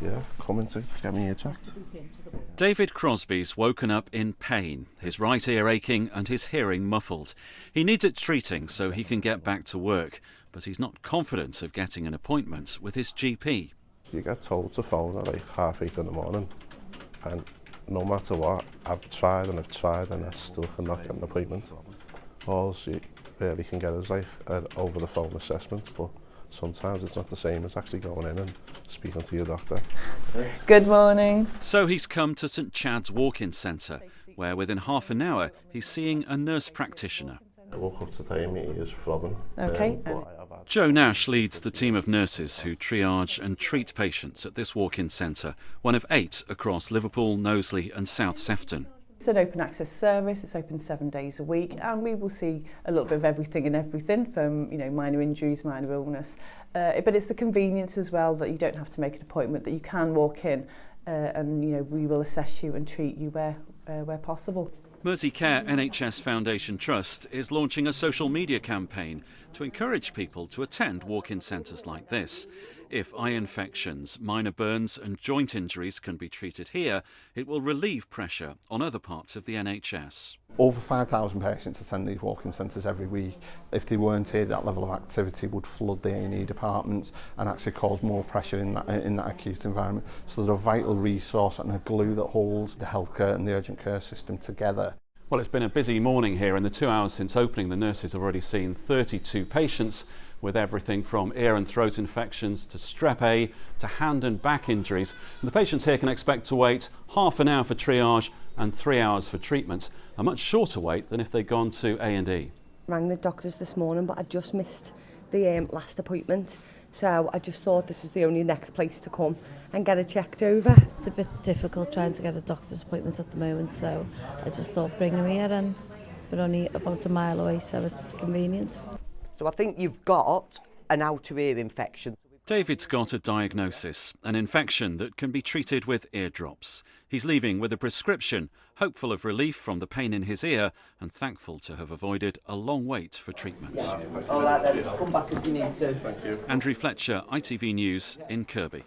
Yeah, coming to get me ear checked. David Crosby's woken up in pain, his right ear aching and his hearing muffled. He needs it treating so he can get back to work, but he's not confident of getting an appointment with his GP. You get told to phone at like half eight in the morning, and no matter what, I've tried and I've tried and I still cannot get an appointment. All you really can get is like an over the phone assessment, but sometimes it's not the same as actually going in and speaking to your doctor. Good morning. So he's come to St Chad's Walk-in Centre, where within half an hour he's seeing a nurse practitioner. I woke up today and my ears throbbing. Okay. Um, but I have had Joe Nash leads the team of nurses who triage and treat patients at this walk-in centre, one of eight across Liverpool, Knowsley and South Sefton. It's an open access service. It's open seven days a week, and we will see a little bit of everything and everything from you know minor injuries, minor illness. Uh, but it's the convenience as well that you don't have to make an appointment, that you can walk in, uh, and you know we will assess you and treat you where uh, where possible. Mersey Care NHS Foundation Trust is launching a social media campaign to encourage people to attend walk-in centres like this. If eye infections, minor burns and joint injuries can be treated here, it will relieve pressure on other parts of the NHS. Over 5,000 patients attend these walk-in centres every week. If they weren't here, that level of activity would flood the A&E departments and actually cause more pressure in that, in that acute environment. So they're a vital resource and a glue that holds the healthcare and the urgent care system together. Well, it's been a busy morning here. In the two hours since opening, the nurses have already seen 32 patients with everything from ear and throat infections to strep A to hand and back injuries. And the patients here can expect to wait half an hour for triage and three hours for treatment, a much shorter wait than if they'd gone to A&E. Rang the doctors this morning, but I just missed the um, last appointment. So I just thought this is the only next place to come and get it checked over. It's a bit difficult trying to get a doctor's appointment at the moment, so I just thought bring him here and we're only about a mile away, so it's convenient. So I think you've got an outer ear infection. David's got a diagnosis, an infection that can be treated with ear drops. He's leaving with a prescription, hopeful of relief from the pain in his ear and thankful to have avoided a long wait for treatment. All right then, come back if you need to. Andrew Fletcher, ITV News in Kirkby.